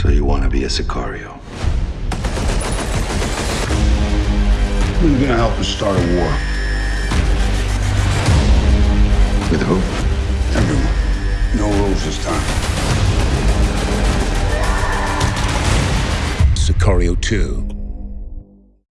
So you want to be a Sicario? Who's gonna help us start a war? With who? Everyone. No rules this time. Sicario 2.